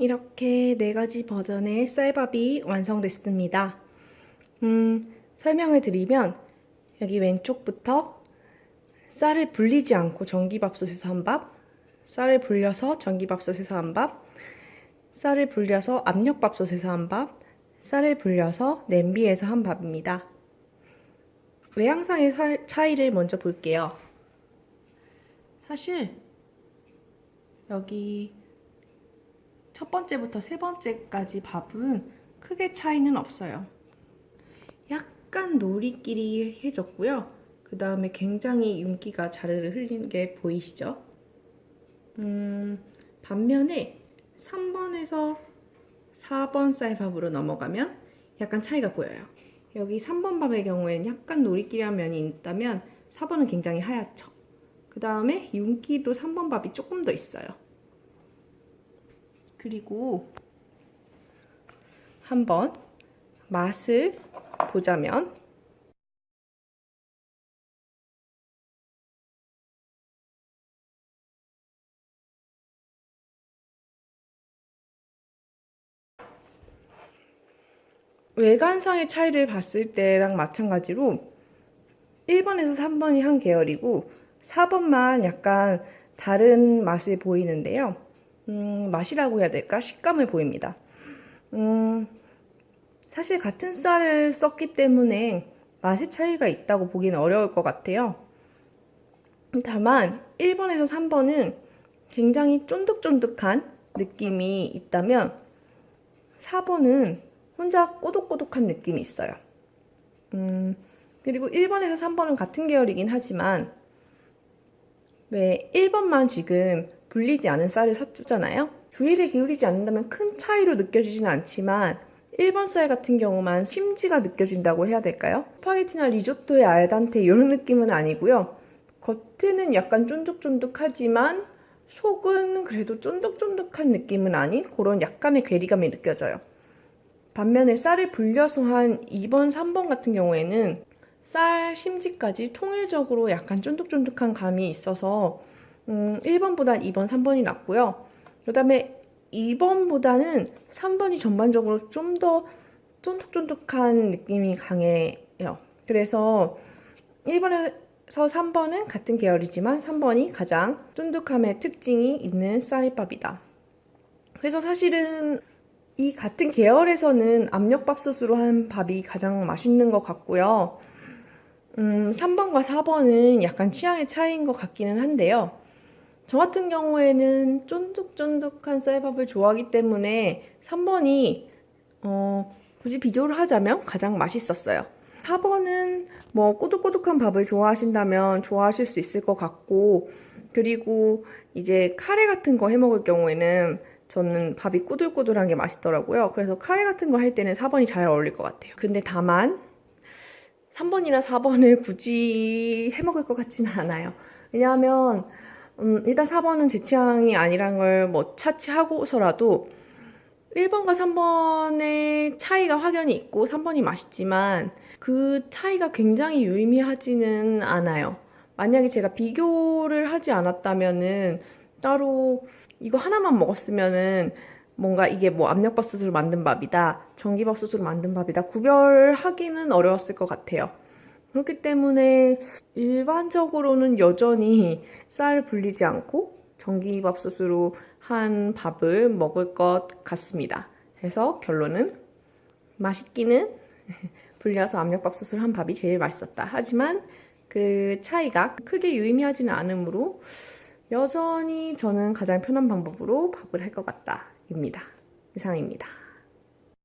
이렇게 네 가지 버전의 쌀밥이 완성됐습니다. 음, 설명을 드리면 여기 왼쪽부터 쌀을 불리지 않고 전기밥솥에서 한 밥, 쌀을 불려서 전기밥솥에서 한 밥, 쌀을 불려서 압력밥솥에서 한 밥, 쌀을 불려서 냄비에서 한 밥입니다. 외양상의 사- 차이를 먼저 볼게요. 사실 여기 첫 번째부터 세 번째까지 밥은 크게 차이는 없어요. 약간 노리끼리해졌고요. 그 다음에 굉장히 윤기가 자르르 흘리는 게 보이시죠? 음, 반면에 3번에서 4번 쌀밥으로 넘어가면 약간 차이가 보여요. 여기 3번 밥의 경우에는 약간 노리끼리한 면이 있다면 4번은 굉장히 하얗죠. 그 다음에 윤기도 3번 밥이 조금 더 있어요. 그리고 한번 맛을 보자면 외관상의 차이를 봤을 때랑 마찬가지로 1번에서 3번이 한 계열이고 4번만 약간 다른 맛을 보이는데요. 음, 맛이라고 해야 될까? 식감을 보입니다. 음, 사실 같은 쌀을 썼기 때문에 맛의 차이가 있다고 보기는 어려울 것 같아요. 다만 1번에서 3번은 굉장히 쫀득쫀득한 느낌이 있다면 4번은 혼자 꼬독꼬독한 느낌이 있어요. 음, 그리고 1번에서 3번은 같은 계열이긴 하지만 왜 1번만 지금 불리지 않은 쌀을 샀잖아요. 주의를 기울이지 않는다면 큰 차이로 느껴지지는 않지만 1번 쌀 같은 경우만 심지가 느껴진다고 해야 될까요? 스파게티나 리조또의 알단테 이런 느낌은 아니고요. 겉에는 약간 쫀득쫀득하지만 속은 그래도 쫀득쫀득한 느낌은 아닌 그런 약간의 괴리감이 느껴져요. 반면에 쌀을 불려서 한 2번, 3번 같은 경우에는 쌀 심지까지 통일적으로 약간 쫀득쫀득한 감이 있어서 음, 1번보단 2번, 3번이 낫고요. 그 다음에 2번보다는 3번이 전반적으로 좀 더 쫀득쫀득한 느낌이 강해요. 그래서 1번에서 3번은 같은 계열이지만 3번이 가장 쫀득함의 특징이 있는 쌀밥이다. 그래서 사실은 이 같은 계열에서는 압력밥솥으로 한 밥이 가장 맛있는 것 같고요. 음, 3번과 4번은 약간 취향의 차이인 것 같기는 한데요. 저 같은 경우에는 쫀득쫀득한 쌀밥을 좋아하기 때문에 3번이 어, 굳이 비교를 하자면 가장 맛있었어요. 4번은 뭐 꼬득꼬득한 밥을 좋아하신다면 좋아하실 수 있을 것 같고 그리고 이제 카레 같은 거 해 먹을 경우에는 저는 밥이 꼬들꼬들한 게 맛있더라고요. 그래서 카레 같은 거 할 때는 4번이 잘 어울릴 것 같아요. 근데 다만 3번이나 4번을 굳이 해먹을 것 같지는 않아요. 왜냐하면 음, 일단 4번은 제 취향이 아니란 걸 뭐 차치하고서라도 1번과 3번의 차이가 확연히 있고 3번이 맛있지만 그 차이가 굉장히 유의미하지는 않아요. 만약에 제가 비교를 하지 않았다면은 따로 이거 하나만 먹었으면은 뭔가 이게 뭐 압력밥솥으로 만든 밥이다, 전기밥솥으로 만든 밥이다 구별하기는 어려웠을 것 같아요. 그렇기 때문에 일반적으로는 여전히 쌀 불리지 않고 전기밥솥으로 한 밥을 먹을 것 같습니다. 그래서 결론은 맛있기는 불려서 압력밥솥으로 한 밥이 제일 맛있었다. 하지만 그 차이가 크게 유의미하지는 않으므로 여전히 저는 가장 편한 방법으로 밥을 할 것 같다 입니다. 이상입니다.